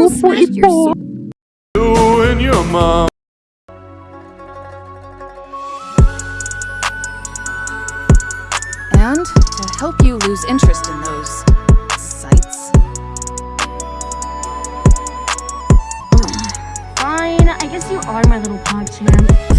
You smashed your You and your mom. And to help you lose interest in those sites. Fine, I guess you are my little pog champ.